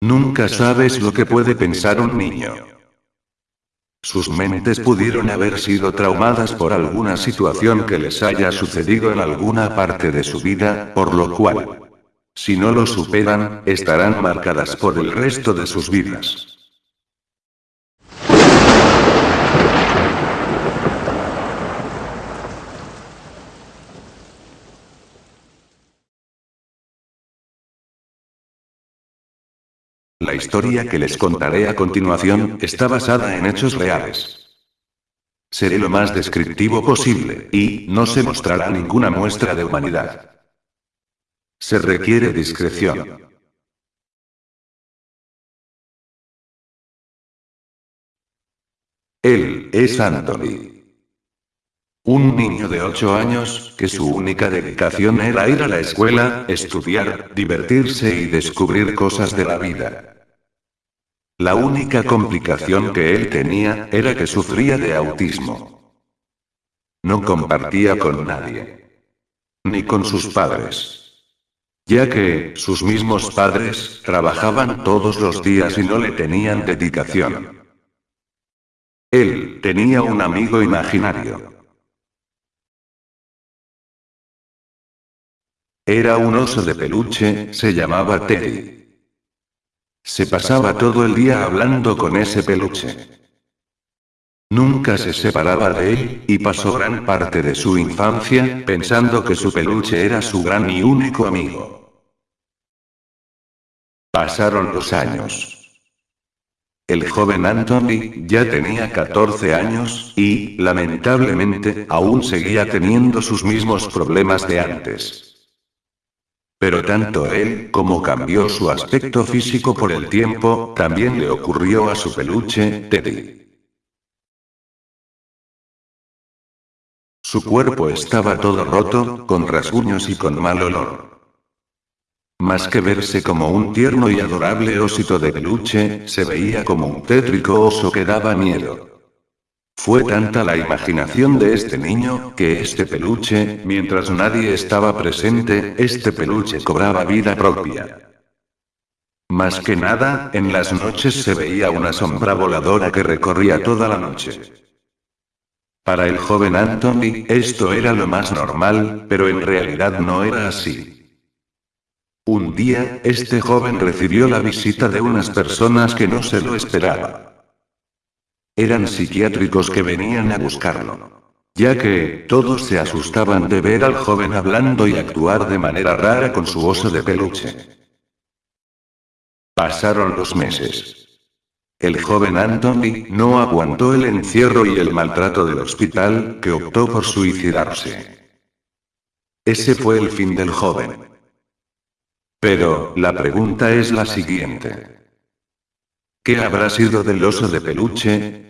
Nunca sabes lo que puede pensar un niño. Sus mentes pudieron haber sido traumadas por alguna situación que les haya sucedido en alguna parte de su vida, por lo cual, si no lo superan, estarán marcadas por el resto de sus vidas. La historia que les contaré a continuación está basada en hechos reales. Seré lo más descriptivo posible, y no se mostrará ninguna muestra de humanidad. Se requiere discreción. Él es Anthony. Un niño de 8 años, que su única dedicación era ir a la escuela, estudiar, divertirse y descubrir cosas de la vida. La única complicación que él tenía, era que sufría de autismo. No compartía con nadie. Ni con sus padres. Ya que, sus mismos padres, trabajaban todos los días y no le tenían dedicación. Él, tenía un amigo imaginario. Era un oso de peluche, se llamaba Teddy. Se pasaba todo el día hablando con ese peluche. Nunca se separaba de él, y pasó gran parte de su infancia, pensando que su peluche era su gran y único amigo. Pasaron los años. El joven Anthony, ya tenía 14 años, y, lamentablemente, aún seguía teniendo sus mismos problemas de antes. Pero tanto él, como cambió su aspecto físico por el tiempo, también le ocurrió a su peluche, Teddy. Su cuerpo estaba todo roto, con rasguños y con mal olor. Más que verse como un tierno y adorable osito de peluche, se veía como un tétrico oso que daba miedo. Fue tanta la imaginación de este niño, que este peluche, mientras nadie estaba presente, este peluche cobraba vida propia. Más que nada, en las noches se veía una sombra voladora que recorría toda la noche. Para el joven Anthony, esto era lo más normal, pero en realidad no era así. Un día, este joven recibió la visita de unas personas que no se lo esperaba. Eran psiquiátricos que venían a buscarlo. Ya que, todos se asustaban de ver al joven hablando y actuar de manera rara con su oso de peluche. Pasaron los meses. El joven Anthony no aguantó el encierro y el maltrato del hospital, que optó por suicidarse. Ese fue el fin del joven. Pero, la pregunta es la siguiente. ¿Qué habrá sido del oso de peluche?